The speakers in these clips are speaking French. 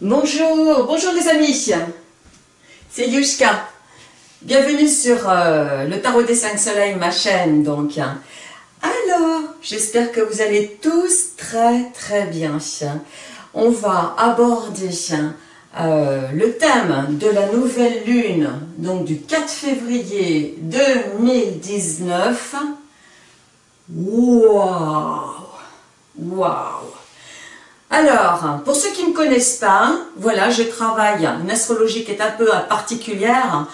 Bonjour, bonjour les amis, c'est Yushka. Bienvenue sur euh, le Tarot des 5 Soleils, ma chaîne donc. Alors, j'espère que vous allez tous très très bien. On va aborder euh, le thème de la nouvelle lune, donc du 4 février 2019. Waouh Waouh alors, pour ceux qui ne me connaissent pas, voilà, je travaille une astrologie qui est un peu particulière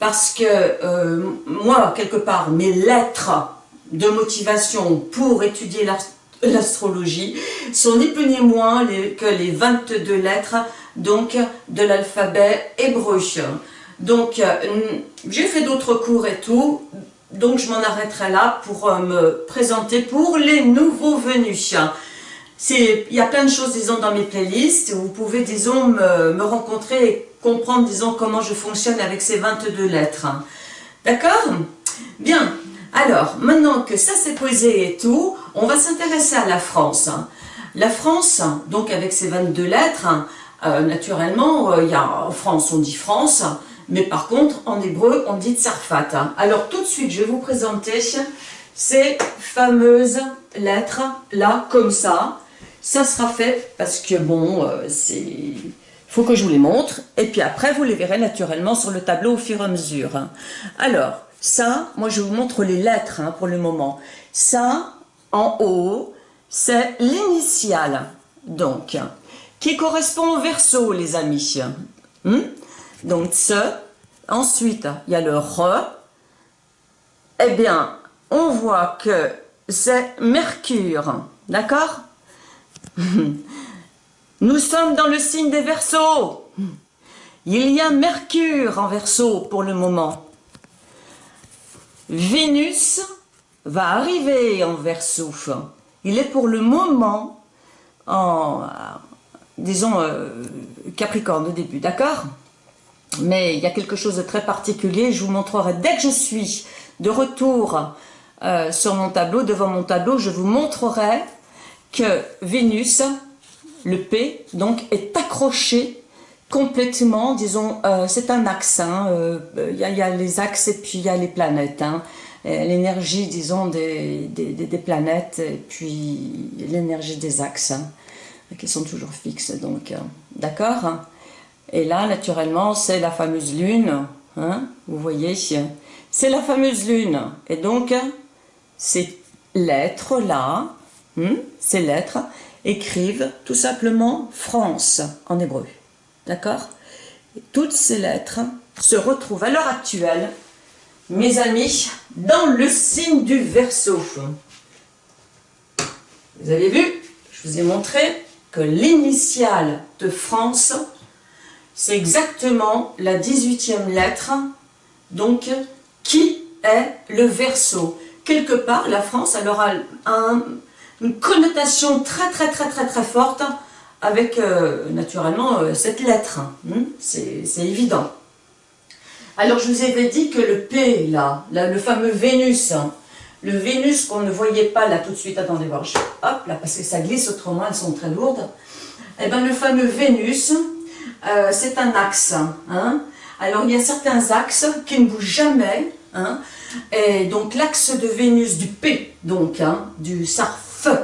parce que euh, moi, quelque part, mes lettres de motivation pour étudier l'astrologie sont ni plus ni moins que les 22 lettres donc de l'alphabet hébreu. Donc, euh, j'ai fait d'autres cours et tout, donc je m'en arrêterai là pour euh, me présenter pour les nouveaux venus il y a plein de choses, disons, dans mes playlists. Vous pouvez, disons, me, rencontrer et comprendre, disons, comment je fonctionne avec ces 22 lettres. D'accord? Bien. Alors, maintenant que ça s'est posé et tout, on va s'intéresser à la France. La France, donc avec ses 22 lettres, euh, naturellement, euh, y a, en France, on dit France, mais par contre, en hébreu, on dit Tsarfat. Alors, tout de suite, je vais vous présenter ces fameuses lettres là, comme ça, ça sera fait parce que bon, euh, c'est... Faut que je vous les montre. Et puis après, vous les verrez naturellement sur le tableau au fur et à mesure. Alors, ça, moi je vous montre les lettres hein, pour le moment. Ça, en haut, c'est l'initiale. Donc, qui correspond au verso, les amis. Hmm? Donc, ce. Ensuite, il y a le re. Eh bien, on voit que c'est Mercure. D'accord? Nous sommes dans le signe des Verseaux. Il y a Mercure en Verseau pour le moment. Vénus va arriver en Verseau. Il est pour le moment en, disons, euh, Capricorne au début, d'accord? Mais il y a quelque chose de très particulier, je vous montrerai dès que je suis de retour euh, sur mon tableau, devant mon tableau, je vous montrerai que Vénus, le P, donc, est accroché complètement, disons, euh, c'est un axe, il hein, euh, y, a les axes et puis il y a les planètes, hein. l'énergie, disons, des, des, planètes et puis l'énergie des axes, hein, qui sont toujours fixes, donc, d'accord Et là, naturellement, c'est la fameuse lune, vous voyez, c'est la fameuse lune, et donc, ces lettres-là, Hmm? ces lettres écrivent tout simplement France en hébreu. D'accord? Toutes ces lettres se retrouvent à l'heure actuelle, mes amis, dans le signe du Verseau. Vous avez vu? Je vous ai montré que l'initiale de France, c'est exactement la 18e lettre, donc qui est le Verseau. Quelque part, la France, elle aura un, une connotation très très très très très forte avec euh, naturellement euh, cette lettre. Hein. C'est évident. Alors je vous avais dit que le P là, le fameux Vénus, hein, le Vénus qu'on ne voyait pas là tout de suite, attendez voir, hop là parce que ça glisse autrement, elles sont très lourdes. Eh bien le fameux Vénus, euh, c'est un axe. Hein. Alors il y a certains axes qui ne bougent jamais. et donc l'axe de Vénus du P, donc du sarf feu.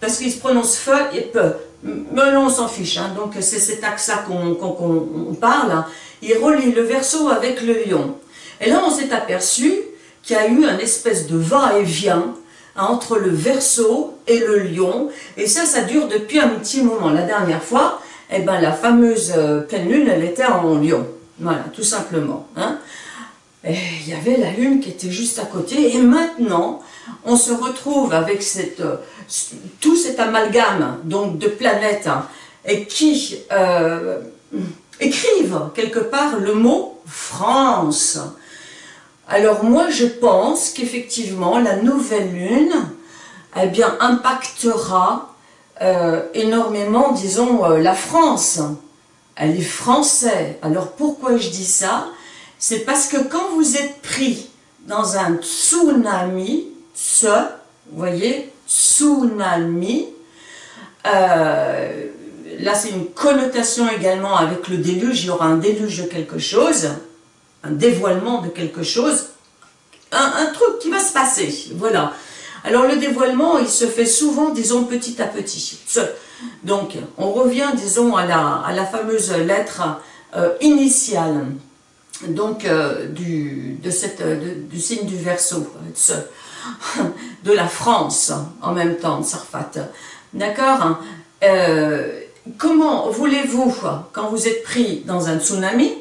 Parce qu'il se prononce feu et peu. Mais on s'en fiche. Hein. Donc c'est cet axe-là qu'on parle. Il relie le verso avec le lion. Et là, on s'est aperçu qu'il y a eu un espèce de va-et-vient entre le verso et le lion. Et ça, ça dure depuis un petit moment. La dernière fois, eh ben, la fameuse euh, pleine lune, elle était en lion. Voilà, tout simplement. Hein. Il y avait la lune qui était juste à côté. Et maintenant, on se retrouve avec euh, tout cet amalgame donc, de planètes hein, et qui euh, écrivent quelque part le mot France. Alors moi je pense qu'effectivement la nouvelle lune eh bien, impactera euh, énormément, disons, la France. Elle est française. Alors pourquoi je dis ça? C'est parce que quand vous êtes pris dans un tsunami, ce, vous voyez, tsunami, euh, là c'est une connotation également avec le déluge, il y aura un déluge de quelque chose, un dévoilement de quelque chose, un, truc qui va se passer, voilà. Alors le dévoilement, il se fait souvent, disons, petit à petit. Donc, on revient, disons, à la, à la fameuse lettre euh, initiale donc, euh, du, de cette, du signe du Verseau, de la France en même temps, Sarfat. D'accord euh, Comment voulez-vous, quand vous êtes pris dans un tsunami,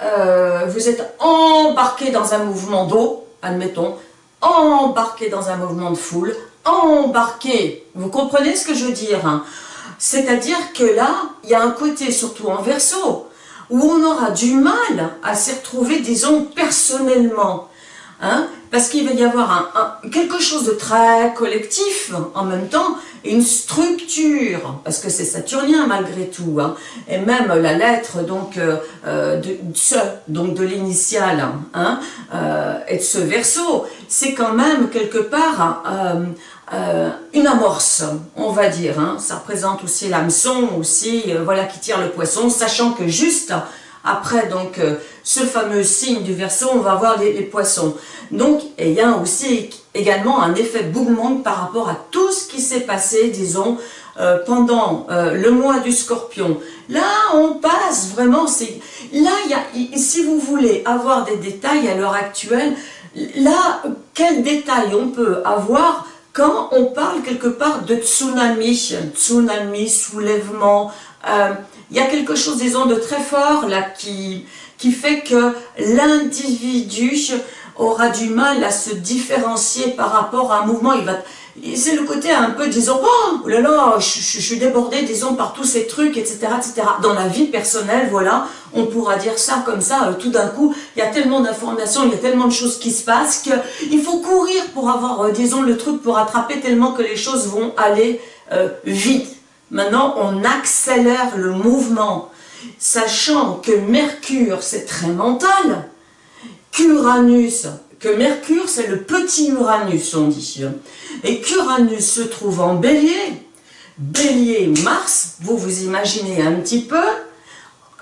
vous êtes embarqué dans un mouvement d'eau, admettons, embarqué dans un mouvement de foule, embarqué, vous comprenez ce que je veux dire hein C'est-à-dire que là, il y a un côté, surtout en verso, où on aura du mal à s'y retrouver, disons, personnellement. Hein parce qu'il va y avoir quelque chose de très collectif en même temps, une structure, parce que c'est saturnien malgré tout, hein, et même la lettre donc euh, euh, de ce, donc de l'initiale, hein, euh, et de ce verso, c'est quand même quelque part une amorce, on va dire. Hein. ça représente aussi l'hameçon, aussi, voilà, qui tire le poisson, sachant que juste après donc ce fameux signe du verso, on va voir les, poissons. Donc, il y a aussi également un effet bougement par rapport à tout ce qui s'est passé, disons, euh, pendant euh, le mois du scorpion. Là, on passe vraiment, là, si vous voulez avoir des détails à l'heure actuelle, là, quel détail on peut avoir quand on parle quelque part de tsunami, tsunami, soulèvement, euh, il y a quelque chose, disons, de très fort là qui, qui fait que l'individu aura du mal à se différencier par rapport à un mouvement. Il va, c'est le côté un peu, disons, oh là là, je, suis débordé, disons, par tous ces trucs, etc., etc. Dans la vie personnelle, voilà, on pourra dire ça comme ça, euh, tout d'un coup, il y a tellement d'informations, il y a tellement de choses qui se passent qu'il faut courir pour avoir, euh, disons, le truc pour attraper tellement que les choses vont aller euh, vite. Maintenant, on accélère le mouvement sachant que Mercure, c'est très mental, qu'Uranus, que Mercure, c'est le petit Uranus, on dit, et qu'Uranus se trouve en bélier, bélier Mars, vous vous imaginez un petit peu,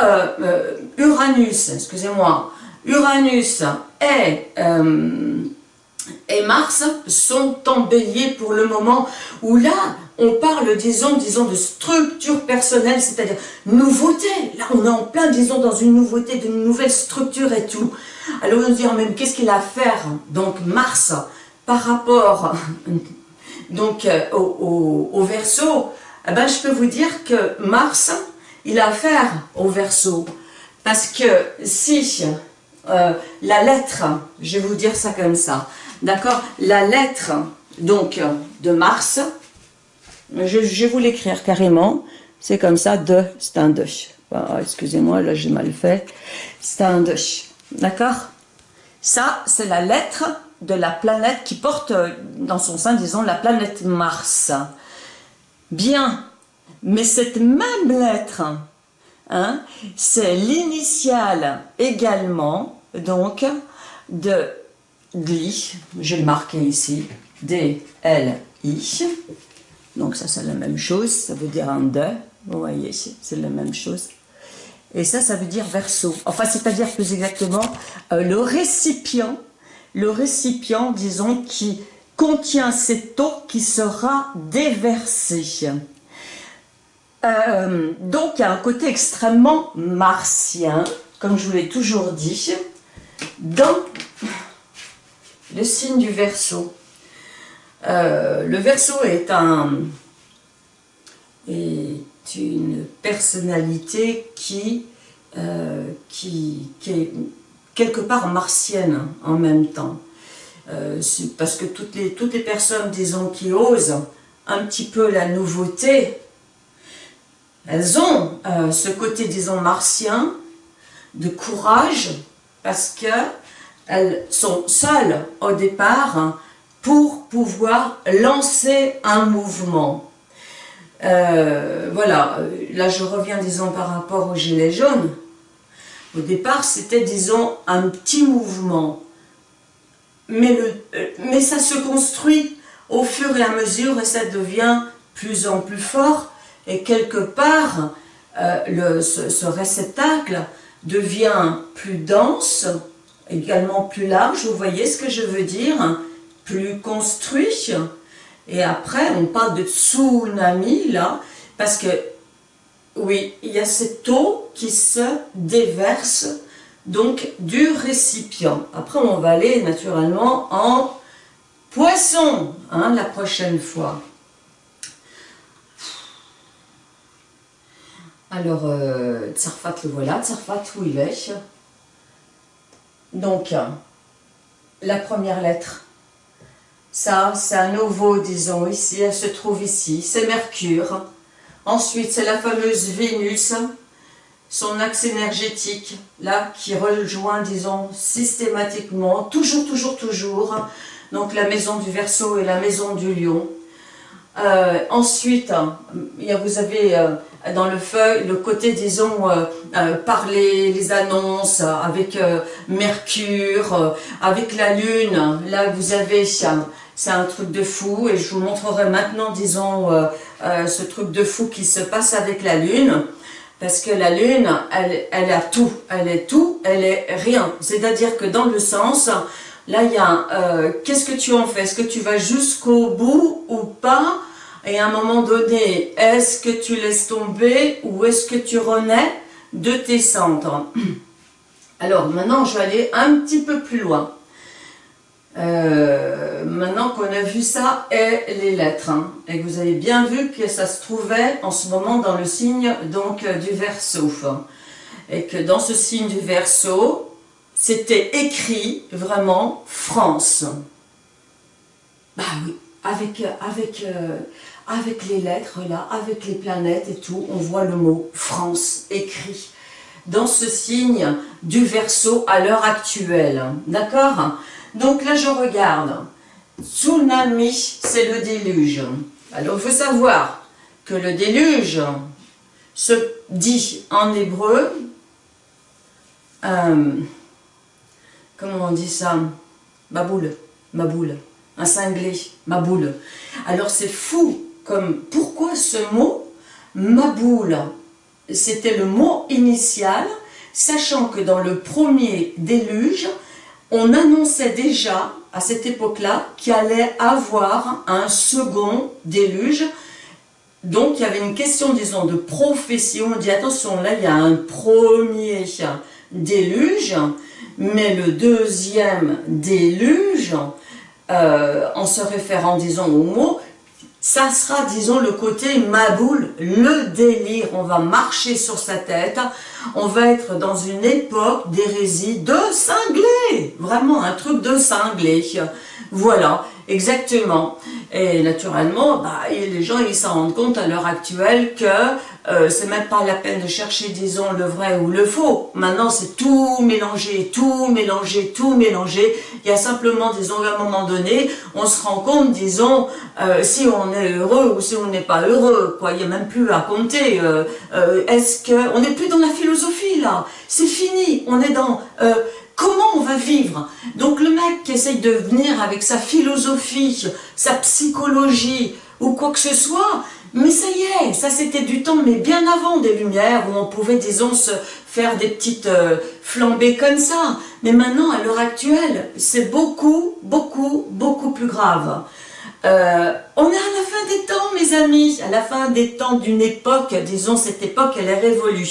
euh, euh, Uranus, excusez-moi, Uranus et, euh, et Mars sont en bélier pour le moment, où là, on parle, disons, disons, de structure personnelle, c'est-à-dire nouveauté. Là, on est en plein, disons, dans une nouveauté, d'une nouvelle structure et tout. Alors, on se dit, même, qu'est-ce qu'il a à faire, donc, Mars, par rapport, donc, euh, au, au, Verseau eh ben, je peux vous dire que Mars, il a affaire au Verseau. Parce que si euh, la lettre, je vais vous dire ça comme ça, d'accord La lettre, donc, de Mars, je, vais vous l'écrire carrément. C'est comme ça, de, c'est un de. Ah, excusez-moi, là j'ai mal fait. C'est un. D'accord Ça, c'est la lettre de la planète qui porte euh, dans son sein, disons, la planète Mars. Bien, mais cette même lettre, hein, c'est l'initiale également, donc, de DLI, je vais le marquer ici, D-L-I, donc ça, c'est la même chose, ça veut dire un de, vous voyez, c'est la même chose. Et ça, ça veut dire verso. Enfin, c'est-à-dire plus exactement euh, le récipient, le récipient, disons, qui contient cette eau qui sera déversée. Euh, donc, il y a un côté extrêmement martien, comme je vous l'ai toujours dit, dans le signe du verso. Euh, le verso est, un, est une personnalité qui, euh, qui, est quelque part martienne en même temps. Euh, parce que toutes les, toutes les personnes, disons, qui osent un petit peu la nouveauté, elles ont ce côté, disons, martien, de courage, parce qu'elles sont seules au départ, pour pouvoir lancer un mouvement. Euh, voilà, là je reviens disons par rapport au gilet jaune. Au départ c'était disons un petit mouvement, euh, mais ça se construit au fur et à mesure et ça devient plus en plus fort et quelque part, le, ce, réceptacle devient plus dense, également plus large, vous voyez ce que je veux dire, plus construit, et après on parle de tsunami là, parce que oui, il y a cette eau qui se déverse donc du récipient. Après, on va aller naturellement en poisson hein, la prochaine fois. Alors, euh, Tsarfat le voilà, Tsarfat où il est? Donc, la première lettre, ça, c'est un nouveau, disons, ici, elle se trouve ici, c'est Mercure. Ensuite, c'est la fameuse Vénus, son axe énergétique, là, qui rejoint, disons, systématiquement, toujours, toujours, toujours, donc la maison du Verseau et la maison du Lion. Euh, ensuite, vous avez euh, dans le feuille le côté, disons, euh, par les, annonces, avec Mercure, avec la Lune, là vous avez, c'est un truc de fou, et je vous montrerai maintenant, disons, ce truc de fou qui se passe avec la Lune. Parce que la Lune, elle, elle a tout, elle est tout, elle est rien. C'est-à-dire que dans le sens, Là, il y a euh, qu'est-ce que tu en fais? Est-ce que tu vas jusqu'au bout ou pas? Et à un moment donné, est-ce que tu laisses tomber ou est-ce que tu renais? De tes cendres Alors, maintenant, je vais aller un petit peu plus loin. Euh, maintenant qu'on a vu ça et les lettres, hein, et que vous avez bien vu que ça se trouvait en ce moment dans le signe donc du Verseau, et que dans ce signe du Verseau, c'était écrit vraiment France. Bah oui, avec, avec, euh, avec les lettres là, avec les planètes et tout, on voit le mot France écrit dans ce signe du verso à l'heure actuelle. D'accord? Donc là, je regarde. Tsunami, c'est le déluge. Alors, il faut savoir que le déluge se dit en hébreu euh, comment on dit ça? Ma boule, ma boule, un cinglé, ma boule. Alors c'est fou, comme pourquoi ce mot, ma boule, c'était le mot initial, sachant que dans le premier déluge, on annonçait déjà, à cette époque-là, qu'il allait avoir un second déluge, donc il y avait une question, disons, de prophétie, on dit attention, là il y a un premier déluge, mais le deuxième déluge, euh, en se référant, disons, au mot, ça sera, disons, le côté maboule, le délire. On va marcher sur sa tête, on va être dans une époque d'hérésie de cinglé, vraiment un truc de cinglé. Voilà, exactement. Et naturellement, bah, les gens ils s'en rendent compte à l'heure actuelle que euh, c'est même pas la peine de chercher, disons, le vrai ou le faux. Maintenant, c'est tout mélangé, tout mélangé, tout mélangé. Il y a simplement, disons, à un moment donné, on se rend compte, disons, euh, si on est heureux ou si on n'est pas heureux. Il n'y a même plus à compter. Euh, est-ce que... On n'est plus dans la philosophie, là. C'est fini. On est dans... Comment on va vivre? Donc le mec qui essaye de venir avec sa philosophie, sa psychologie ou quoi que ce soit, mais ça y est, ça c'était du temps, mais bien avant des Lumières, où on pouvait, disons, se faire des petites euh, flambées comme ça. Mais maintenant, à l'heure actuelle, c'est beaucoup, beaucoup, beaucoup plus grave. Euh, on est à la fin des temps, mes amis, à la fin des temps d'une époque, disons, cette époque, elle est révolue.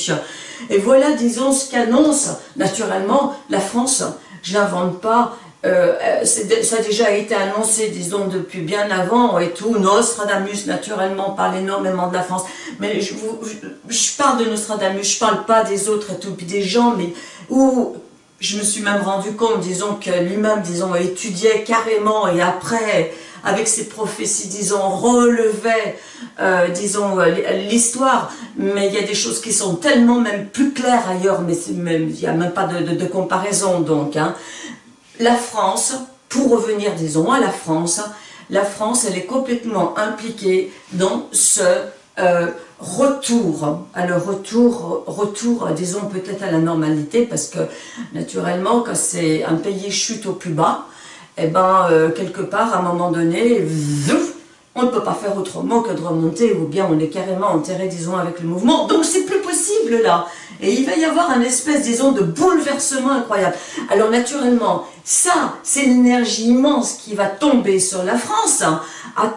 Et voilà, disons, ce qu'annonce, naturellement, la France. Je n'invente pas, euh, euh, ça a déjà été annoncé, disons, depuis bien avant et tout. Nostradamus, naturellement, parle énormément de la France. Mais je, parle de Nostradamus, je parle pas des autres et tout, puis des gens, mais où je me suis même rendu compte, disons, que lui-même, disons, étudiait carrément et après avec ses prophéties, disons, relevait, euh, disons, l'histoire, mais il y a des choses qui sont tellement même plus claires ailleurs, mais il n'y a même pas de, comparaison, donc. Hein. La France, pour revenir, disons, à la France, la France, elle est complètement impliquée dans ce euh, retour, à le retour, retour, disons peut-être à la normalité, parce que naturellement, quand c'est un pays chute au plus bas, eh ben, euh, quelque part, à un moment donné, on ne peut pas faire autrement que de remonter, ou bien on est carrément enterré, disons, avec le mouvement. Donc c'est plus possible là. Et il va y avoir un espèce, disons, de bouleversement incroyable. Alors naturellement, ça, c'est l'énergie immense qui va tomber sur la France. Hein.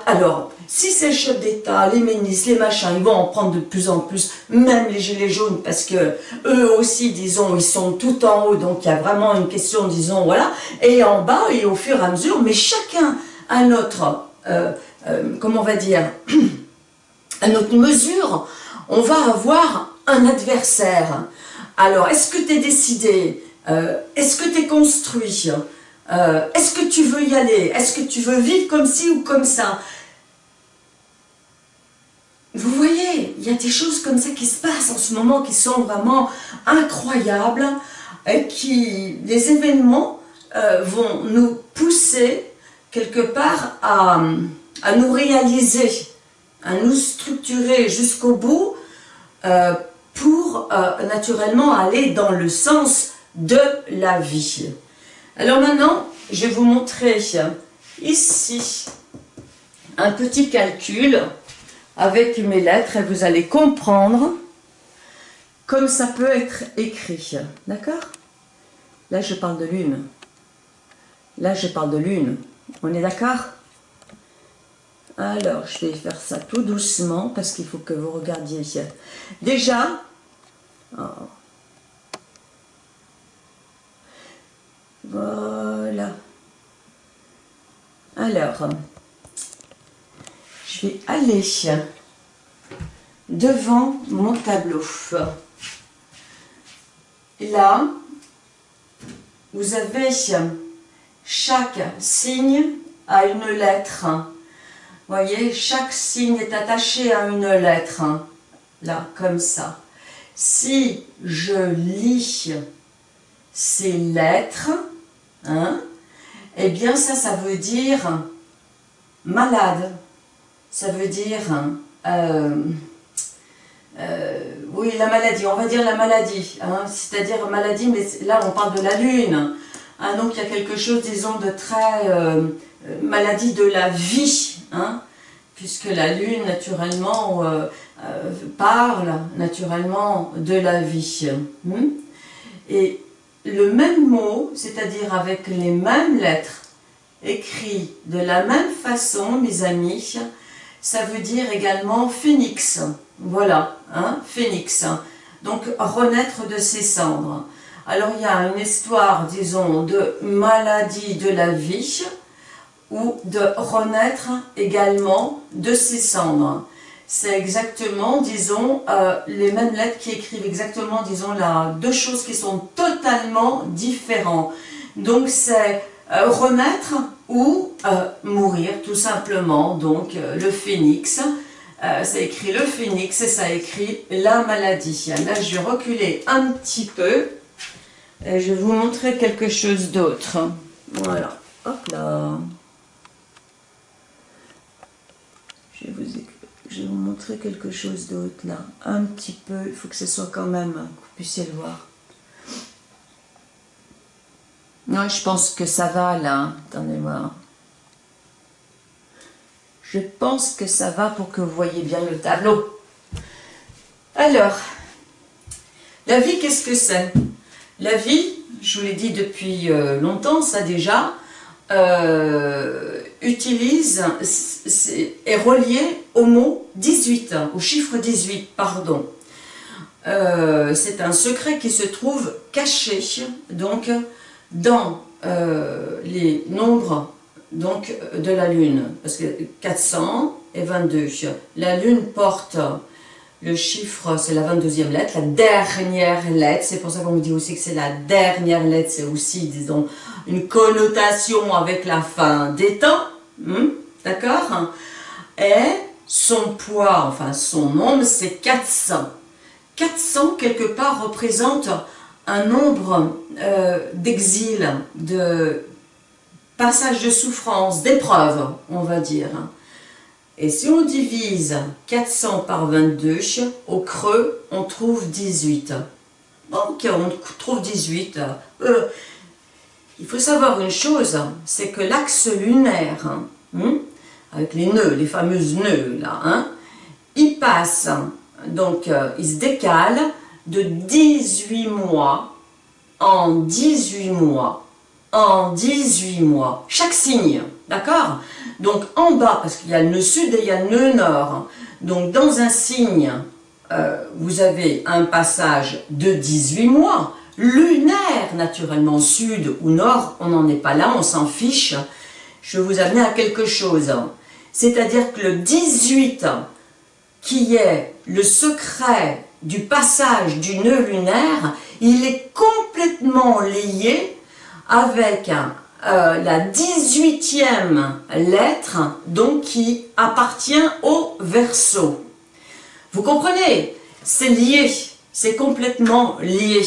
Alors, si ces chefs d'État, les ministres, les machins, ils vont en prendre de plus en plus, même les gilets jaunes, parce que eux aussi, disons, ils sont tout en haut, donc il y a vraiment une question, disons, voilà, et en bas, et au fur et à mesure, mais chacun à notre, euh, euh, comment on va dire, à notre mesure, on va avoir un adversaire. Alors, est-ce que tu es décidé euh, Est-ce que tu es construit Est-ce que tu veux y aller Est-ce que tu veux vivre comme ci ou comme ça? Vous voyez, il y a des choses comme ça qui se passent en ce moment qui sont vraiment incroyables, et qui, des événements euh, vont nous pousser quelque part à, nous réaliser, à nous structurer jusqu'au bout euh, pour euh, naturellement aller dans le sens de la vie. Alors maintenant, je vais vous montrer ici un petit calcul avec mes lettres et vous allez comprendre comme ça peut être écrit. D'accord? Là, je parle de lune. Là, je parle de lune. On est d'accord? Alors, je vais faire ça tout doucement parce qu'il faut que vous regardiez. Déjà, oh. voilà. Alors, je vais aller devant mon tableau. Là, vous avez chaque signe à une lettre. Vous voyez, chaque signe est attaché à une lettre. Là, comme ça. Si je lis ces lettres, hein, eh bien ça, ça veut dire malade ça veut dire, euh, euh, oui, la maladie, on va dire la maladie, hein, c'est-à-dire maladie, mais là on parle de la lune, hein, donc il y a quelque chose, disons, de très euh, maladie de la vie, hein, puisque la lune, naturellement, parle naturellement de la vie. Et le même mot, c'est-à-dire avec les mêmes lettres, écrit de la même façon, mes amis, ça veut dire également phénix. Voilà, hein, phénix. Donc, renaître de ses cendres. Alors, il y a une histoire, disons, de maladie de la vie ou de renaître également de ses cendres. C'est exactement, disons, euh, les mêmes lettres qui écrivent exactement, disons, là, deux choses qui sont totalement différentes. Donc, c'est euh, renaître ou euh, mourir tout simplement, donc euh, le phénix, ça écrit le phénix et ça écrit la maladie. Là je vais reculer un petit peu et je vais vous montrer quelque chose d'autre. Voilà, hop là. Je vous, je vais vous montrer quelque chose d'autre là, un petit peu, il faut que ce soit quand même, que vous puissiez le voir. Non, je pense que ça va là. Attendez moi Je pense que ça va pour que vous voyez bien le tableau. Alors, la vie, qu'est-ce que c'est? La vie, je vous l'ai dit depuis euh, longtemps, ça déjà, euh, utilise, est relié au mot 18, au chiffre 18, pardon. Euh, c'est un secret qui se trouve caché, donc dans euh, les nombres donc, de la Lune, parce que 400 et 22, la Lune porte le chiffre, c'est la 22e lettre, la dernière lettre, c'est pour ça qu'on me dit aussi que c'est la dernière lettre, c'est aussi, disons, une connotation avec la fin des temps, hmm, d'accord? Et son poids, enfin son nombre, c'est 400. 400, quelque part, représente un nombre euh, d'exil, de passage de souffrance, d'épreuves, on va dire. Et si on divise 400 par 22, au creux, on trouve 18. Ok, on trouve 18. Euh, il faut savoir une chose, c'est que l'axe lunaire, hein, avec les nœuds, les fameuses nœuds là, hein, il passe, donc euh, il se décale de 18 mois en 18 mois, en 18 mois, chaque signe, d'accord? Donc en bas, parce qu'il y a le sud et il y a le nord, donc dans un signe, euh, vous avez un passage de 18 mois, lunaire naturellement, sud ou nord, on n'en est pas là, on s'en fiche, je vais vous amener à quelque chose. C'est-à-dire que le 18, qui est le secret du passage du nœud lunaire, il est complètement lié avec euh, la 18e lettre, donc qui appartient au verso. Vous comprenez? C'est lié, c'est complètement lié.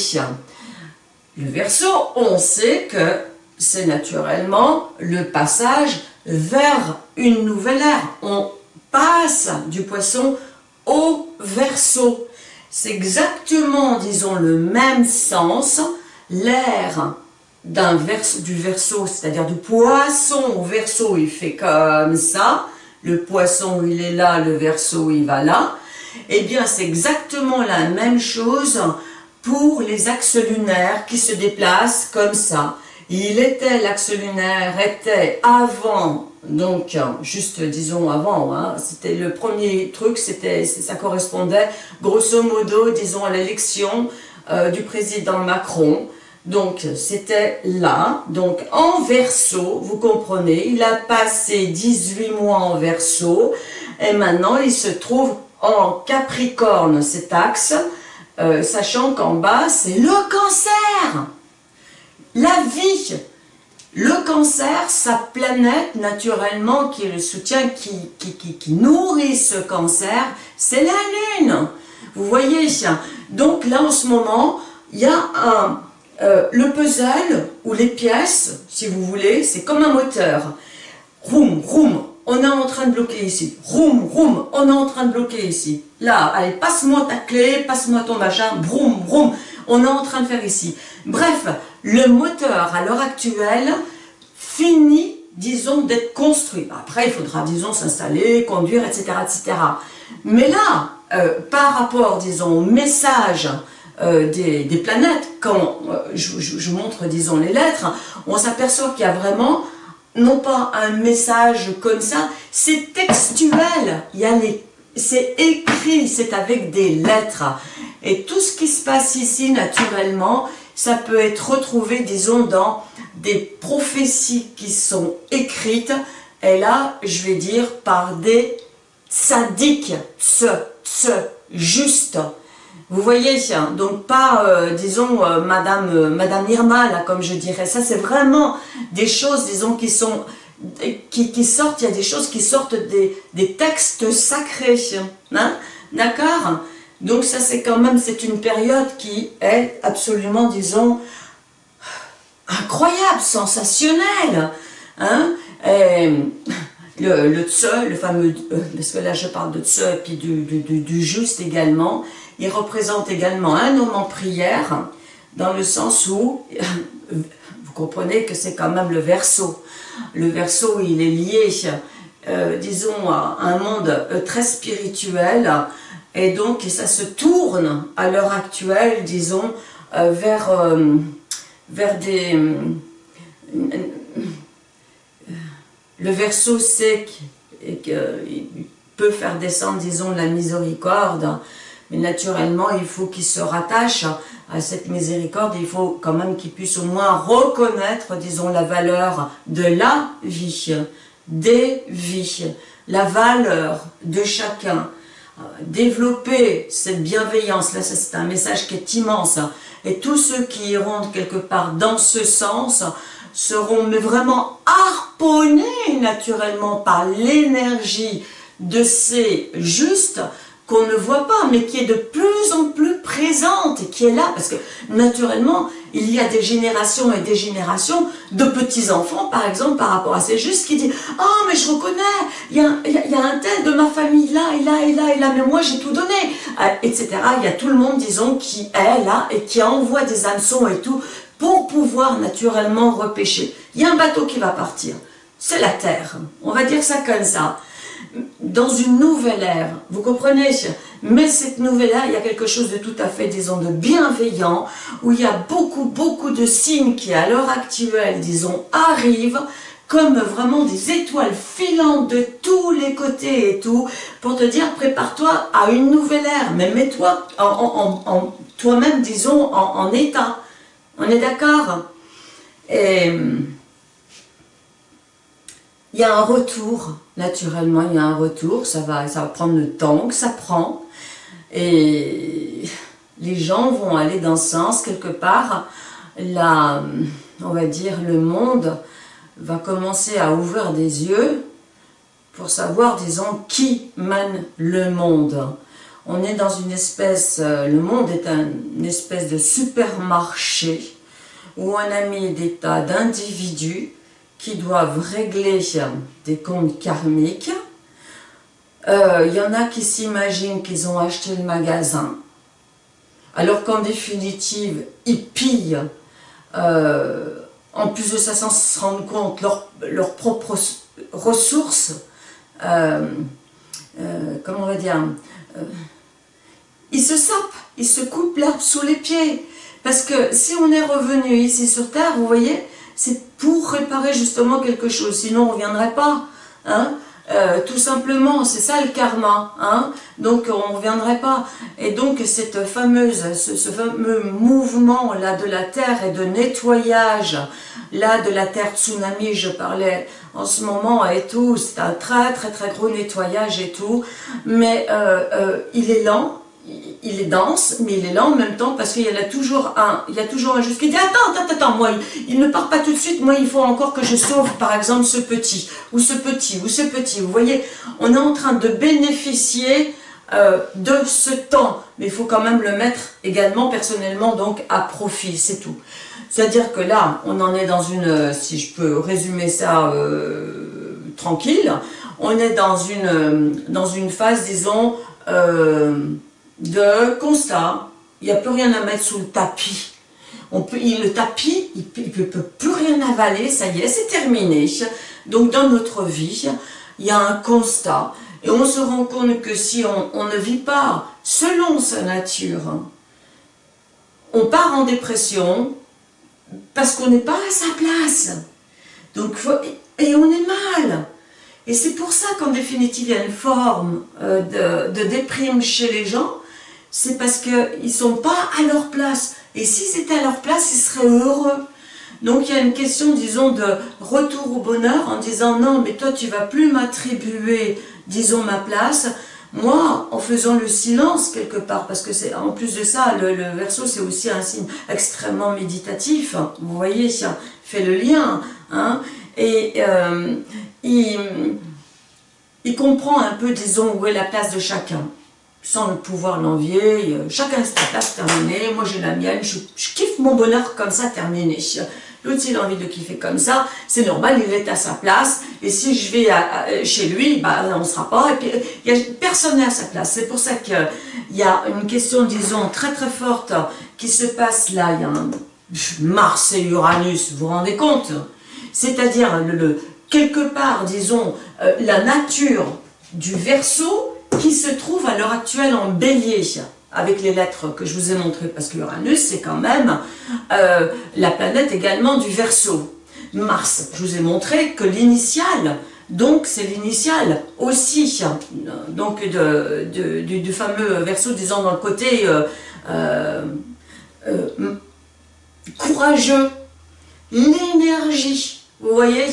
Le verso, on sait que c'est naturellement le passage vers une nouvelle ère. On passe du poisson au verso. C'est exactement, disons, le même sens, l'ère d'un du verso, c'est-à-dire du poisson au verso, il fait comme ça, le poisson il est là, le verso il va là, eh bien c'est exactement la même chose pour les axes lunaires qui se déplacent comme ça. Il était, l'axe lunaire était avant, donc juste disons avant, hein, c'était le premier truc, c'était ça correspondait grosso modo, disons à l'élection euh, du président Macron, donc c'était là, donc en verso, vous comprenez, il a passé 18 mois en verso, et maintenant il se trouve en Capricorne, cet axe, euh, sachant qu'en bas, c'est le cancer. La vie. Le cancer, sa planète, naturellement, qui le soutien, qui, qui, qui, nourrit ce cancer, c'est la Lune. Vous voyez Donc là, en ce moment, il y a un, euh, le puzzle, ou les pièces, si vous voulez, c'est comme un moteur. Roum, roum, on est en train de bloquer ici. Roum, roum, on est en train de bloquer ici. Là, allez, passe-moi ta clé, passe-moi ton machin, broum, broum, on est en train de faire ici. Bref, le moteur, à l'heure actuelle, finit, disons, d'être construit. Après, il faudra, disons, s'installer, conduire, etc., etc. Mais là, euh, par rapport, disons, au message euh, des, planètes, quand euh, je, je, montre, disons, les lettres, on s'aperçoit qu'il y a vraiment non pas un message comme ça, c'est textuel, c'est écrit, c'est avec des lettres. Et tout ce qui se passe ici, naturellement, ça peut être retrouvé, disons, dans des prophéties qui sont écrites, et là, je vais dire, par des sadiques, ce, ce, juste, vous voyez, donc pas, euh, disons, euh, Madame, euh, Madame Irma, là, comme je dirais. Ça, c'est vraiment des choses, disons, qui sont, qui, sortent, il y a des choses qui sortent des, des textes sacrés. Hein D'accord? Donc ça, c'est quand même, une période qui est absolument, disons, incroyable, sensationnelle. Hein le, tse, le fameux, parce que là je parle de tse et puis du juste également, il représente également un homme en prière, dans le sens où, vous comprenez que c'est quand même le verso. Le verso, il est lié, euh, disons, à un monde euh, très spirituel, et donc ça se tourne à l'heure actuelle, disons, euh, vers, vers des... le verso sait qu'il peut faire descendre, disons, la miséricorde, mais naturellement, il faut qu'il se rattache à cette miséricorde, il faut quand même qu'il puisse au moins reconnaître, disons, la valeur de la vie, des vies, la valeur de chacun, développer cette bienveillance, là c'est un message qui est immense, et tous ceux qui iront quelque part dans ce sens seront mais vraiment harponnés naturellement par l'énergie de ces justes qu'on ne voit pas, mais qui est de plus en plus présente et qui est là, parce que naturellement, il y a des générations et des générations de petits-enfants, par exemple, par rapport à ces justes, qui disent « Ah, oh, mais je reconnais, il y, a, un tel de ma famille là, et là, et là, et là, mais moi j'ai tout donné euh, etc. Il y a tout le monde, disons, qui est là et qui envoie des hameçons et tout, pour pouvoir naturellement repêcher. Il y a un bateau qui va partir. c'est la Terre. On va dire ça comme ça. Dans une nouvelle ère, vous comprenez? Mais cette nouvelle ère, il y a quelque chose de tout à fait, disons, de bienveillant, où il y a beaucoup, beaucoup de signes qui, à l'heure actuelle, disons, arrivent, comme vraiment des étoiles filantes de tous les côtés et tout, pour te dire, prépare-toi à une nouvelle ère, mais mets-toi toi-même, disons, en, état. On est d'accord? Et il y a un retour, naturellement, il y a un retour, ça va, ça va prendre le temps que ça prend, et les gens vont aller dans ce sens, quelque part, la, on va dire, le monde va commencer à ouvrir des yeux pour savoir, disons, qui mène le monde. On est dans une espèce, euh, le monde est une espèce de supermarché où on a mis des tas d'individus qui doivent régler des comptes karmiques. Il euh, y en a qui s'imaginent qu'ils ont acheté le magasin, alors qu'en définitive, ils pillent euh, en plus de ça, sans se rendre compte, leurs propres ressources, euh, comment on va dire, ils se sapent, ils se coupent l'herbe sous les pieds. Parce que si on est revenu ici sur Terre, vous voyez, c'est pour réparer justement quelque chose, sinon on ne reviendrait pas. Hein euh, tout simplement, c'est ça le karma, hein. Donc on ne reviendrait pas. Et donc cette fameuse, ce, fameux mouvement là de la Terre et de nettoyage, là de la Terre tsunami, je parlais en ce moment et tout, c'est un très très très gros nettoyage et tout, mais euh, euh, il est lent, il est dense, mais il est lent en même temps parce qu'il y a toujours un, il y a toujours un juste qui dit attends, attends, attends, moi, il, ne part pas tout de suite, moi, il faut encore que je sauve, par exemple, ce petit, ou ce petit, ou ce petit. Vous voyez, on est en train de bénéficier euh, de ce temps, mais il faut quand même le mettre également personnellement, donc à profit, c'est tout. C'est-à-dire que là, on en est dans une, si je peux résumer ça euh, tranquille, on est dans une, dans une phase, disons, euh, de constat. Il n'y a plus rien à mettre sous le tapis. On peut, il, le tapis, il ne peut, plus rien avaler, ça y est, c'est terminé. Donc dans notre vie, il y a un constat. Et on se rend compte que si on, ne vit pas selon sa nature, on part en dépression parce qu'on n'est pas à sa place. Donc, et on est mal. Et c'est pour ça qu'en définitive, il y a une forme euh, de, de déprime chez les gens, c'est parce qu'ils ne sont pas à leur place. Et s'ils étaient à leur place, ils seraient heureux. Donc il y a une question, disons, de retour au bonheur en disant non, mais toi tu vas plus m'attribuer, disons, ma place. Moi, en faisant le silence quelque part, parce que c'est en plus de ça, le, verso c'est aussi un signe extrêmement méditatif. Vous voyez, ça fait le lien. Hein, et euh, il, il comprend un peu, disons, où est la place de chacun sans pouvoir l'envier, euh, chacun sa place terminée, moi j'ai la mienne, je, kiffe mon bonheur comme ça terminé. L'autre s'il a envie de kiffer comme ça, c'est normal, il est à sa place, et si je vais chez lui, bah, on ne sera pas, et puis y a, personne n'est à sa place. C'est pour ça qu'il y a une question, disons, très très forte qui se passe là, il y a un Mars et Uranus, vous vous rendez compte? C'est-à-dire, quelque part, disons, euh, la nature du Verseau qui se trouve à l'heure actuelle en bélier, avec les lettres que je vous ai montrées, parce que Uranus, c'est quand même euh, la planète également du Verseau. Mars, je vous ai montré que l'initiale, donc c'est l'initiale aussi, donc de, du, fameux Verseau, disons dans le côté euh, euh, courageux, l'énergie, vous voyez,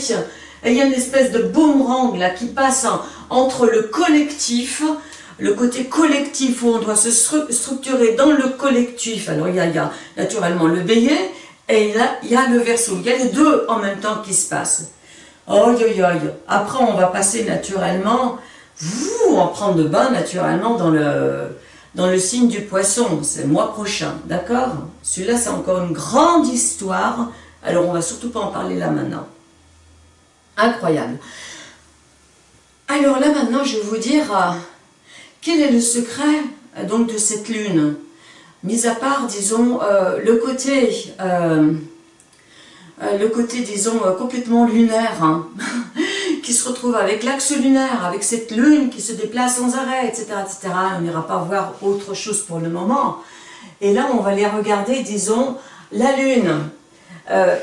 il y a une espèce de boomerang là qui passe entre le collectif, le côté collectif où on doit se structurer dans le collectif. Alors il y a, naturellement le bélier et il y, a, le verso. Il y a les deux en même temps qui se passent. Oh, Après on va passer naturellement, vous, en prendre de bain naturellement dans le, dans le signe du poisson. C'est le mois prochain, d'accord? Celui-là c'est encore une grande histoire. Alors on va surtout pas en parler là maintenant. Incroyable. Alors là maintenant, je vais vous dire euh, quel est le secret euh, donc de cette lune? Mis à part, disons, euh, le côté, le côté, disons, complètement lunaire, hein. qui se retrouve avec l'axe lunaire, avec cette lune qui se déplace sans arrêt, etc., etc. On n'ira pas voir autre chose pour le moment. Et là, on va les regarder, disons, la lune.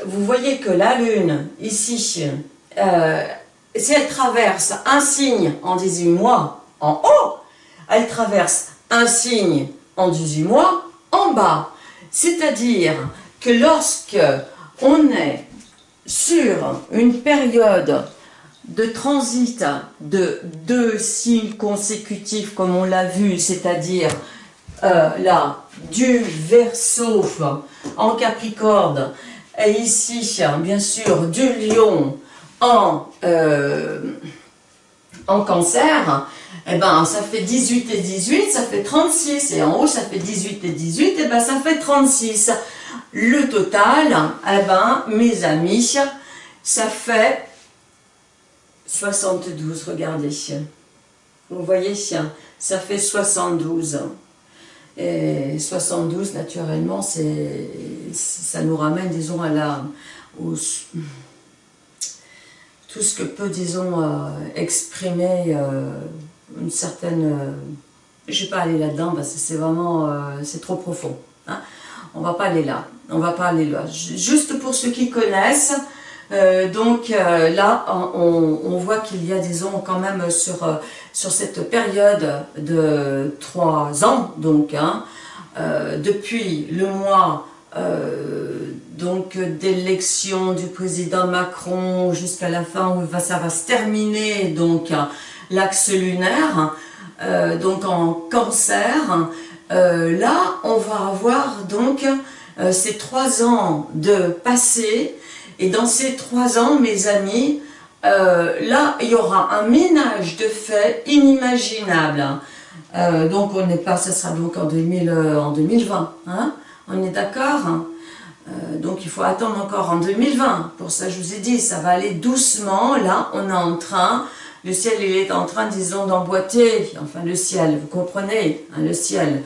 Vous voyez que la lune, ici, si elle traverse un signe en 18 mois, en haut, elle traverse un signe en 18 mois, en bas. C'est-à-dire que lorsque on est sur une période de transit de deux signes consécutifs comme on l'a vu, c'est-à-dire euh, là, du Verseau en Capricorne, et ici, bien sûr, du Lion en, euh, en Cancer, eh ben, ça fait 18 et 18, ça fait 36, et en haut, ça fait 18 et 18, et ben, ça fait 36. Le total, eh ben, mes amis, ça fait 72, regardez. Vous voyez, ça fait 72. Et 72, naturellement, ça nous ramène, disons, à la, tout ce que peut, disons, euh, exprimer euh, une certaine... Euh, je ne vais pas aller là-dedans parce que c'est vraiment... c'est trop profond. Hein. On ne va pas aller là. On va pas aller là. Juste pour ceux qui connaissent, donc là, on, voit qu'il y a, disons, quand même sur, sur cette période de trois ans, donc, hein, depuis le mois donc d'élection du président Macron jusqu'à la fin où ça va se terminer, donc l'axe lunaire, euh, donc en cancer, euh, là on va avoir donc euh, ces trois ans de passé, et dans ces trois ans, mes amis, là il y aura un ménage de fait inimaginable. donc on n'est pas, ça sera donc en, 2000, en 2020, hein. On est d'accord euh, donc il faut attendre encore en 2020. Pour ça, je vous ai dit, ça va aller doucement. Là, on est en train, le ciel il est en train, disons, d'emboîter. Enfin, le ciel, vous comprenez, hein, le ciel.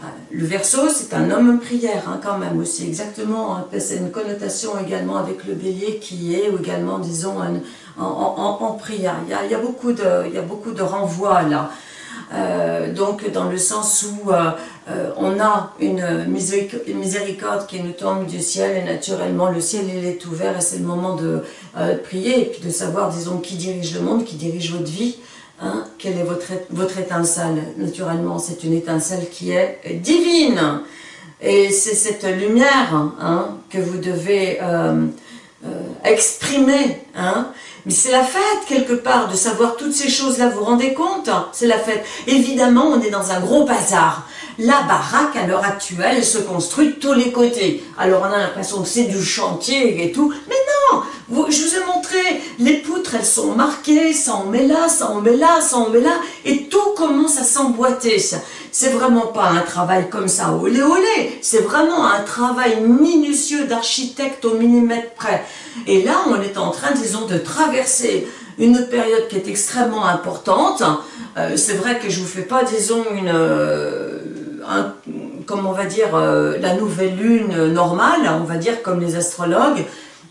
Euh, le verso, c'est un homme prière, hein, quand même aussi, exactement. Hein. c'est une connotation également avec le bélier qui est, également, disons, en, prière. Il y, a, il y, a, beaucoup de, il y a beaucoup de renvois là. Euh, donc dans le sens où euh, euh, on a une miséricorde qui nous tombe du ciel et naturellement le ciel il est ouvert et c'est le moment de prier et puis de savoir disons qui dirige le monde, qui dirige votre vie, hein, quelle est votre, votre étincelle? Naturellement c'est une étincelle qui est divine et c'est cette lumière hein, que vous devez exprimer. Hein, mais c'est la fête, quelque part, de savoir toutes ces choses-là, vous vous rendez compte? C'est la fête. Évidemment, on est dans un gros bazar. La baraque, à l'heure actuelle, elle se construit de tous les côtés. Alors, on a l'impression que c'est du chantier et tout. Mais non Je vous ai montré, les poutres, elles sont marquées, ça en met là, ça en met là, ça en met là, et tout commence à s'emboîter. C'est vraiment pas un travail comme ça, olé olé. C'est vraiment un travail minutieux d'architecte au millimètre près. Et là, on est en train, disons, de traverser une période qui est extrêmement importante. Euh, c'est vrai que je vous fais pas, disons, une... Euh, comme on va dire, euh, la nouvelle lune normale, on va dire comme les astrologues.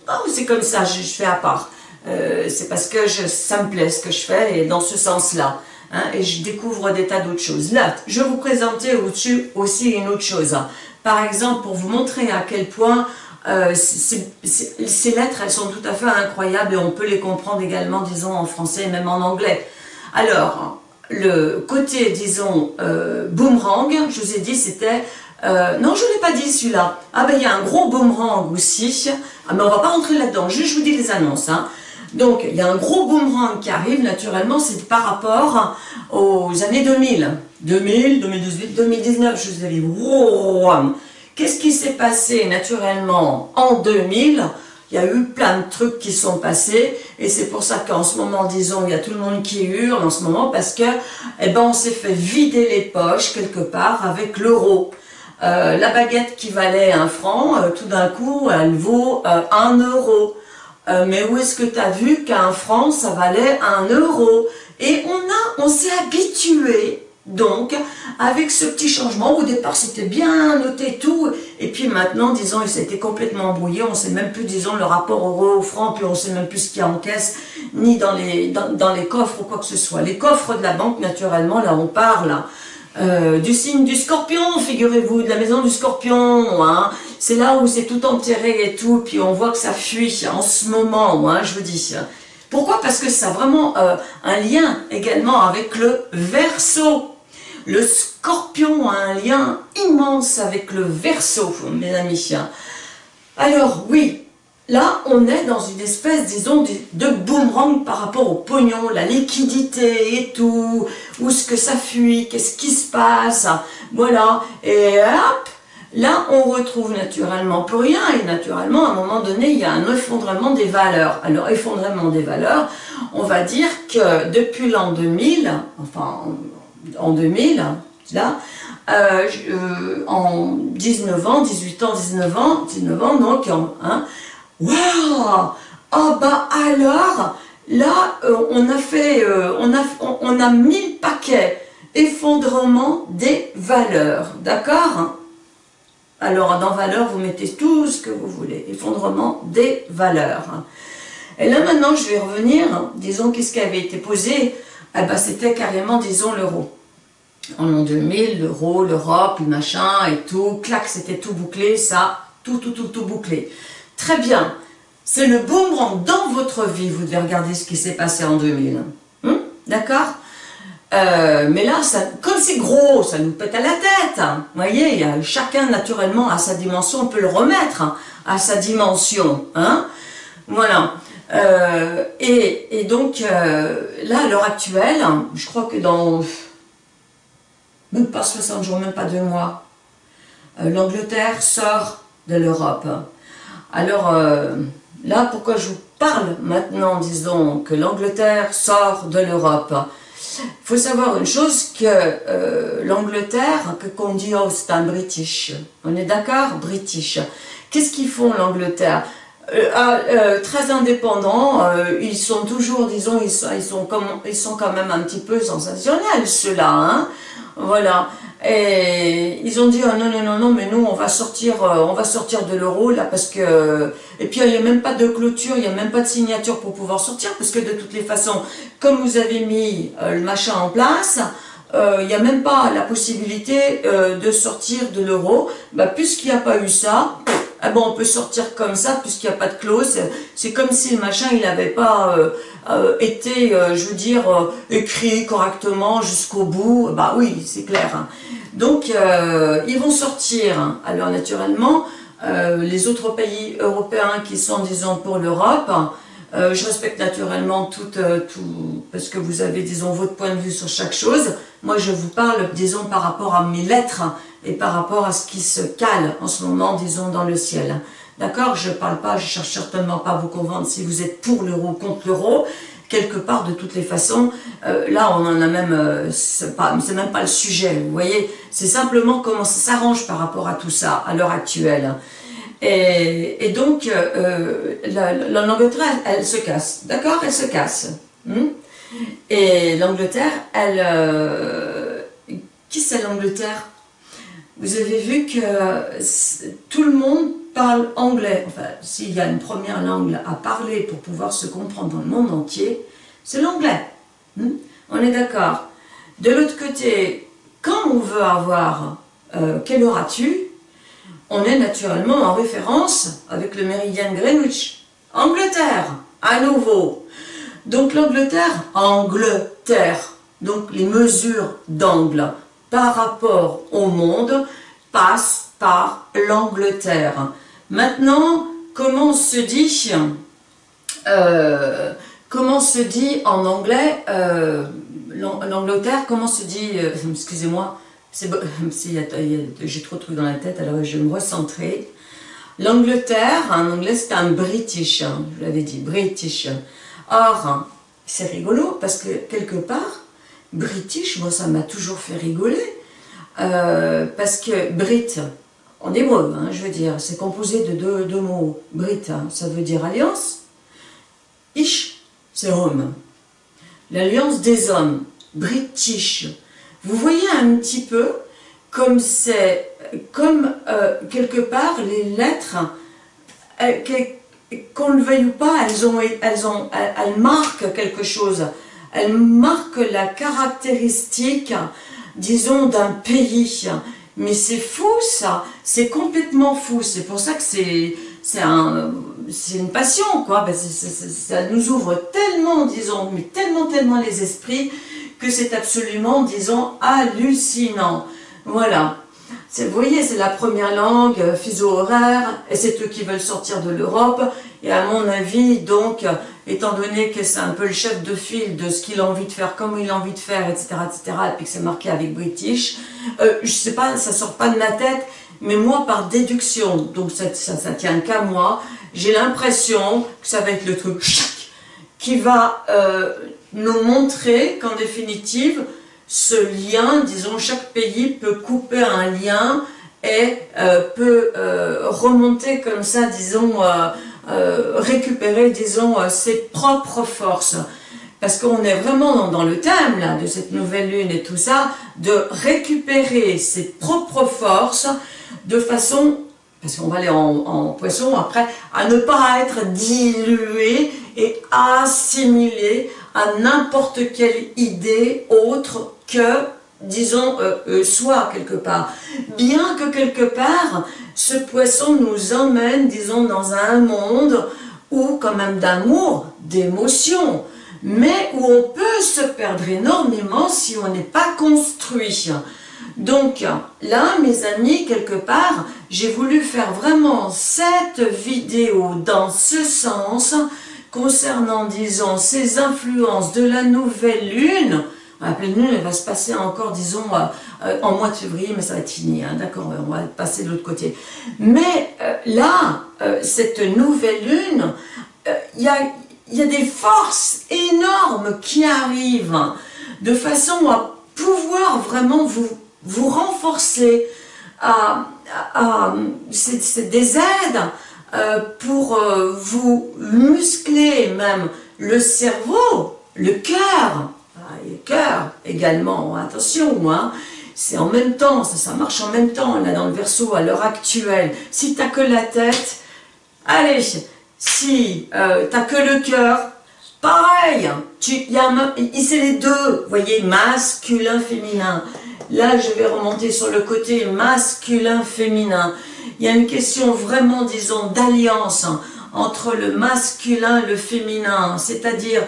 Oh, c'est comme ça, je, fais à part. c'est parce que ça me plaît ce que je fais, et dans ce sens-là. Hein, et je découvre des tas d'autres choses. Là, je vais vous présenter au-dessus aussi une autre chose. Par exemple, pour vous montrer à quel point euh, ces lettres, elles sont tout à fait incroyables et on peut les comprendre également, disons, en français et même en anglais. Alors, le côté, disons, euh, boomerang, je vous ai dit, c'était... Euh, non, je ne l'ai pas dit celui-là. Ah ben, il y a un gros boomerang aussi. Ah, mais on va pas rentrer là-dedans, juste je vous dis les annonces. Hein. Donc, il y a un gros boomerang qui arrive, naturellement, c'est par rapport aux années 2000. 2000, 2018, 2019, je vous ai dit, wow, Qu'est-ce qui s'est passé naturellement en 2000 il y a eu plein de trucs qui sont passés et c'est pour ça qu'en ce moment, disons, il y a tout le monde qui hurle en ce moment parce que, eh ben, on s'est fait vider les poches quelque part avec l'euro. Euh, la baguette qui valait un franc, euh, tout d'un coup, elle vaut euh, un euro. mais où est-ce que tu as vu qu'un franc, ça valait un euro? Et on a, on s'est habitué donc, avec ce petit changement, au départ c'était bien noté tout, et puis maintenant, disons, il s'était complètement embrouillé, on ne sait même plus, disons, le rapport euro au franc, puis on ne sait même plus ce qu'il y a en caisse, ni dans les, dans, les coffres ou quoi que ce soit. Les coffres de la banque, naturellement, là on parle euh, du signe du scorpion, figurez-vous, de la maison du scorpion, hein. c'est là où c'est tout enterré et tout, puis on voit que ça fuit en ce moment, hein, je vous dis. Pourquoi? Parce que ça a vraiment euh, un lien également avec le verso. Le scorpion a un lien immense avec le verso, mes amis. Alors oui, là on est dans une espèce, disons, de boomerang par rapport au pognon, la liquidité et tout, où ce que ça fuit, qu'est-ce qui se passe, voilà, et hop, Là, on retrouve naturellement plus rien et naturellement, à un moment donné, il y a un effondrement des valeurs. Alors, effondrement des valeurs, on va dire que depuis l'an 2000, enfin, en 2000, là, euh, euh, en 19 ans, 18 ans, 19 ans, 19 ans, donc, hein, waouh Oh bah alors, là, euh, on a fait, on, a, on, a mis le paquet effondrement des valeurs, d'accord alors, dans valeur, vous mettez tout ce que vous voulez. Effondrement des valeurs. Et là, maintenant, je vais revenir. Disons, qu'est-ce qui avait été posé eh ben, C'était carrément, disons, l'euro. En l'an 2000, l'euro, l'Europe, le machin et tout. Clac, c'était tout bouclé, ça. Tout, tout, tout, tout bouclé. Très bien. C'est le boomerang dans votre vie. Vous devez regarder ce qui s'est passé en 2000. Hum? D'accord? Euh, mais là, comme c'est gros, ça nous pète à la tête. Hein. Vous voyez, chacun naturellement à sa dimension, on peut le remettre hein, à sa dimension. Hein voilà. Euh, et, donc, euh, là, à l'heure actuelle, je crois que dans même pas 60 jours, même pas deux mois, l'Angleterre sort de l'Europe. Alors, là, pourquoi je vous parle maintenant, disons, que l'Angleterre sort de l'Europe? Il faut savoir une chose, que euh, l'Angleterre, que qu'on dit, oh c'est un British, on est d'accord British. Qu'est-ce qu'ils font l'Angleterre? euh, euh, très indépendants, ils sont toujours, disons, ils sont, ils, sont comme, ils sont quand même un petit peu sensationnels, ceux-là, hein voilà. Et ils ont dit oh, non non non non mais nous on va sortir euh, on va sortir de l'euro là parce que et puis il n'y a même pas de clôture il n'y a même pas de signature pour pouvoir sortir parce que de toutes les façons comme vous avez mis euh, le machin en place euh, il n'y a même pas la possibilité de sortir de l'euro bah, puisqu'il n'y a pas eu ça ah bon, on peut sortir comme ça puisqu'il n'y a pas de clause. C'est comme si le machin, n'avait pas euh, euh, été, euh, je veux dire, écrit correctement jusqu'au bout. Bah oui, c'est clair. Hein. Donc, ils vont sortir. Alors, naturellement, les autres pays européens qui sont, disons, pour l'Europe, je respecte naturellement tout, tout, parce que vous avez, disons, votre point de vue sur chaque chose. Moi, je vous parle, disons, par rapport à mes lettres et par rapport à ce qui se cale en ce moment, disons, dans le ciel. D'accord Je ne parle pas, je cherche certainement pas à vous convaincre si vous êtes pour l'euro, contre l'euro. Quelque part, de toutes les façons, euh, là, on en a même, euh, c'est même pas le sujet, vous voyez C'est simplement comment ça s'arrange par rapport à tout ça, à l'heure actuelle. Et, donc, euh, l'Angleterre, elle, elle, se casse, d'accord Elle se casse. Hmm? et l'Angleterre, elle... qui c'est l'Angleterre? Vous avez vu que tout le monde parle anglais. Enfin, s'il y a une première langue à parler pour pouvoir se comprendre dans le monde entier, c'est l'anglais. Hmm? On est d'accord. De l'autre côté, quand on veut avoir euh, quelle heure as-tu? On est naturellement en référence avec le méridien Greenwich. Angleterre, à nouveau. Donc l'Angleterre, Angleterre. Donc les mesures d'angle par rapport au monde passe par l'Angleterre. Maintenant, comment se dit, euh, comment se dit en anglais, euh, l'Angleterre, comment se dit, excusez-moi, j'ai trop de trucs dans la tête, alors je vais me recentrer. L'Angleterre, en anglais, c'est un British, hein, je l'avais dit, British. Or, c'est rigolo parce que quelque part, British, moi ça m'a toujours fait rigoler, euh, parce que Brit, en hébreu, hein, je veux dire, c'est composé de deux, mots. Brit, hein, ça veut dire alliance, Ish, c'est homme. L'alliance des hommes, British. Vous voyez un petit peu comme c'est, comme euh, quelque part les lettres, euh, qu'on le veuille ou pas, elles, ont, elles, ont, elles, marquent quelque chose. Elles marquent la caractéristique, disons, d'un pays. Mais c'est fou ça, c'est complètement fou. C'est pour ça que c'est un, une passion, quoi. Ben, ça nous ouvre tellement, disons, mais tellement, tellement les esprits que c'est absolument, disons, hallucinant. Voilà. Vous voyez, c'est la première langue, euh, fuseau-horaire, et c'est eux qui veulent sortir de l'Europe. Et à mon avis, donc, étant donné que c'est un peu le chef de file de ce qu'il a envie de faire, comme il a envie de faire, etc., etc., et puis que c'est marqué avec British, euh, je sais pas, ça sort pas de ma tête, mais moi, par déduction, donc ça, ça, tient qu'à moi, j'ai l'impression que ça va être le truc qui va euh, nous montrer qu'en définitive, ce lien, disons, chaque pays peut couper un lien et euh, peut euh, remonter comme ça, disons, récupérer, disons, ses propres forces. Parce qu'on est vraiment dans le thème de cette nouvelle lune et tout ça, de récupérer ses propres forces de façon, parce qu'on va aller en, poisson après, à ne pas être dilué et assimilé à n'importe quelle idée autre que, disons, euh, euh, soit quelque part. Bien que quelque part, ce poisson nous emmène, disons, dans un monde où, quand même, d'amour, d'émotion, mais où on peut se perdre énormément si on n'est pas construit. Donc là, mes amis, quelque part, j'ai voulu faire vraiment cette vidéo dans ce sens, concernant, disons, ces influences de la nouvelle lune, la pleine lune, va se passer encore, disons, euh, euh, en mois de février, mais ça va être fini, hein, d'accord, on va passer de l'autre côté. Mais euh, là, cette nouvelle lune, il y a, des forces énormes qui arrivent, de façon à pouvoir vraiment vous, renforcer, à, à, c'est des aides pour vous muscler même le cerveau, le cœur, et cœur également, attention, moi, c'est en même temps, ça, ça marche en même temps, là dans le verso à l'heure actuelle. Si t'as que la tête, allez, si euh, t'as que le cœur, pareil, tu, y a, c'est les deux, voyez, masculin, féminin. Là, je vais remonter sur le côté masculin, féminin. Il y a une question vraiment, disons, d'alliance entre le masculin et le féminin, c'est-à-dire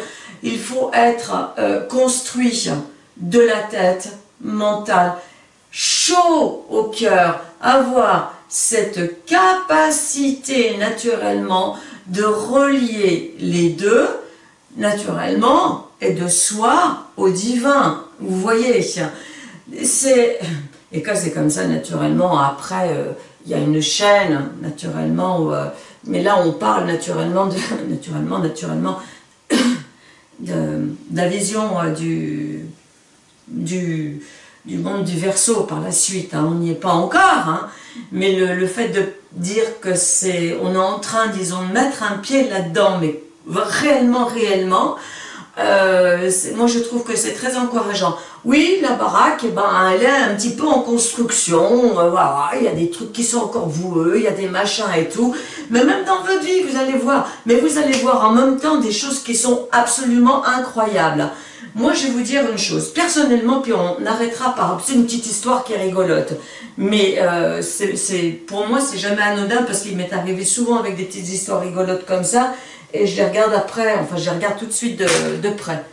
il faut être euh, construit de la tête, mentale, chaud au cœur, avoir cette capacité naturellement de relier les deux, naturellement, et de soi au divin. Vous voyez, c'est... Et quand c'est comme ça, naturellement, après, euh, il y a une chaîne, naturellement, euh, mais là, on parle naturellement, de, naturellement, naturellement, de, la vision euh, du, du, monde du verso par la suite. Hein. On n'y est pas encore, hein. mais le, le, fait de dire que c'est, on est en train, disons, de mettre un pied là-dedans, mais réellement, réellement, euh, moi je trouve que c'est très encourageant. Oui, la baraque, eh ben, elle est un petit peu en construction, euh, voilà, il y a des trucs qui sont encore voueux, il y a des machins et tout, mais même dans votre vie, vous allez voir, mais vous allez voir en même temps des choses qui sont absolument incroyables. Moi, je vais vous dire une chose, personnellement, puis on arrêtera par, c'est une petite histoire qui est rigolote, mais euh, c'est pour moi, c'est jamais anodin, parce qu'il m'est arrivé souvent avec des petites histoires rigolotes comme ça, et je les regarde après, enfin je les regarde tout de suite de, près.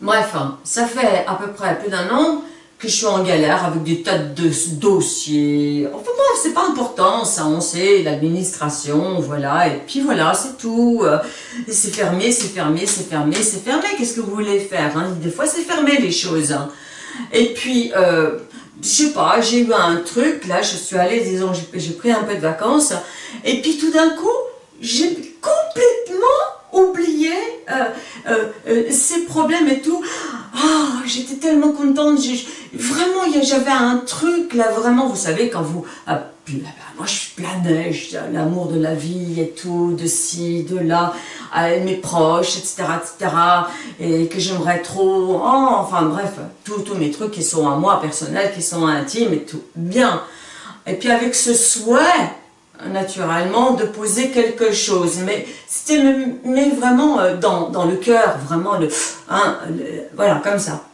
Bref, hein, ça fait à peu près plus d'un an que je suis en galère avec des tas de dossiers. Enfin bref, c'est pas important, ça on sait, l'administration, voilà, et puis voilà, c'est tout. Euh, c'est fermé, c'est fermé, c'est fermé, c'est fermé, qu'est-ce que vous voulez faire hein? Des fois c'est fermé les choses. Hein. Et puis, euh, je sais pas, j'ai eu un truc, là je suis allée, disons, j'ai pris un peu de vacances, et puis tout d'un coup, j'ai complètement oublié euh, euh, euh, ces problèmes et tout. Ah, j'étais tellement contente. Vraiment, j'avais un truc là, vraiment, vous savez, quand vous... Ah, moi, je suis planais, l'amour de la vie et tout, de ci, de là, mes proches, etc., etc., et que j'aimerais trop... Oh, enfin, bref, tous mes trucs qui sont à moi, personnels, qui sont intimes et tout. Bien. Et puis avec ce souhait naturellement de poser quelque chose, mais c'était mais vraiment euh, dans, dans le cœur, vraiment le, hein, voilà comme ça.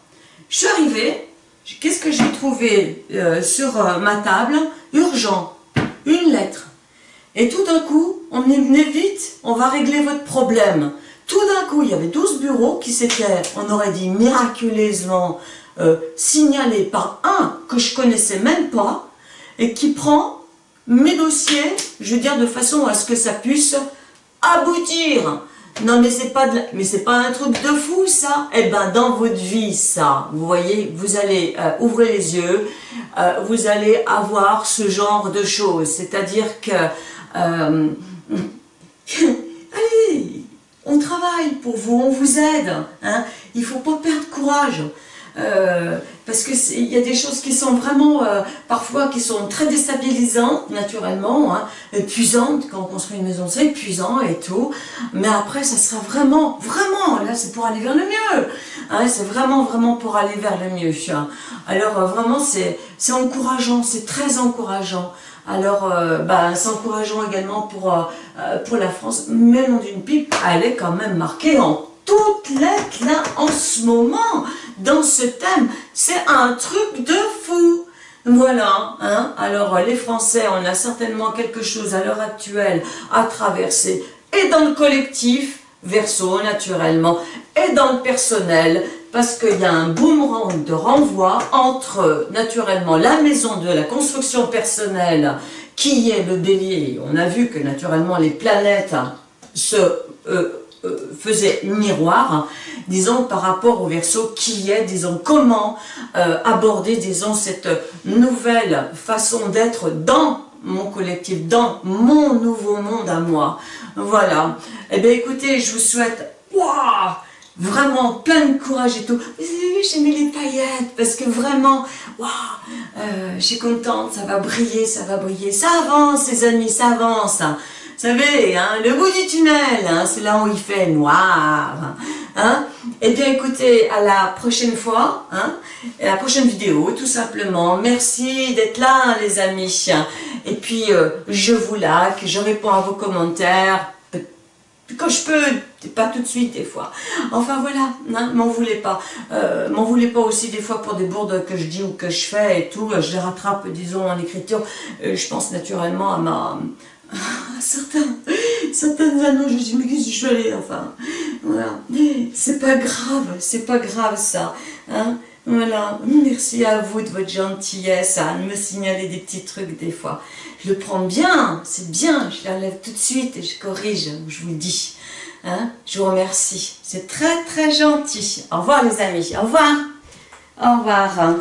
Je suis arrivée, qu'est-ce que j'ai trouvé euh, sur euh, ma table? Urgent, une lettre. Et tout d'un coup, on est venu vite, on va régler votre problème. Tout d'un coup, il y avait 12 bureaux qui s'étaient, on aurait dit miraculeusement, signalés par un que je connaissais même pas, et qui prend mes dossiers, je veux dire de façon à ce que ça puisse aboutir. Non mais c'est pas pas un truc de fou ça. Eh ben dans votre vie ça, vous voyez, vous allez euh, ouvrir les yeux, euh, vous allez avoir ce genre de choses. C'est-à-dire que euh, allez, on travaille pour vous, on vous aide. Hein. Il faut pas perdre courage. Euh, parce qu'il y a des choses qui sont vraiment, euh, parfois, qui sont très déstabilisantes, naturellement, hein, épuisantes, quand on construit une maison, c'est épuisant et tout, mais après, ça sera vraiment, vraiment, là, c'est pour aller vers le mieux, hein, c'est vraiment, vraiment pour aller vers le mieux. Alors, euh, vraiment, c'est encourageant, c'est très encourageant. Alors, bah, c'est encourageant également pour, pour la France, mais non d'une pipe, elle est quand même marquée en toutes lettres là en ce moment dans ce thème. C'est un truc de fou. Voilà, hein. alors les Français, on a certainement quelque chose à l'heure actuelle à traverser, et dans le collectif, verso naturellement, et dans le personnel, parce qu'il y a un boomerang de renvoi entre naturellement la maison de la construction personnelle, qui est le bélier, on a vu que naturellement les planètes se... Euh, euh, faisait miroir, disons, par rapport au verso qui est, disons, comment euh, aborder, disons, cette nouvelle façon d'être dans mon collectif, dans mon nouveau monde à moi. Voilà. Eh bien, écoutez, je vous souhaite, vraiment plein de courage et tout. Vous avez vu, j'ai mis les paillettes parce que vraiment, waouh, euh, je suis contente, ça va briller, ça va briller. Ça avance, les amis, ça avance savez, hein, le bout du tunnel, hein, c'est là où il fait noir. Hein. Eh bien, écoutez, à la prochaine fois, hein, à la prochaine vidéo, tout simplement. Merci d'être là, les amis. Et puis, euh, je vous like, je réponds à vos commentaires, quand je peux, pas tout de suite des fois. Enfin voilà, hein, m'en voulez pas. Euh, m'en voulez pas aussi des fois pour des bourdes que je dis ou que je fais et tout. Je les rattrape, disons, en écriture. Euh, je pense naturellement à ma, certains, certaines anneaux, je me dis, mais qu'est-ce que je suis allée, enfin, voilà, c'est pas grave, c'est pas grave ça, hein, voilà, merci à vous de votre gentillesse, à me signaler des petits trucs des fois, je le prends bien, c'est bien, je l'enlève tout de suite et je corrige, je vous le dis, hein, je vous remercie, c'est très très gentil, au revoir les amis, au revoir, au revoir.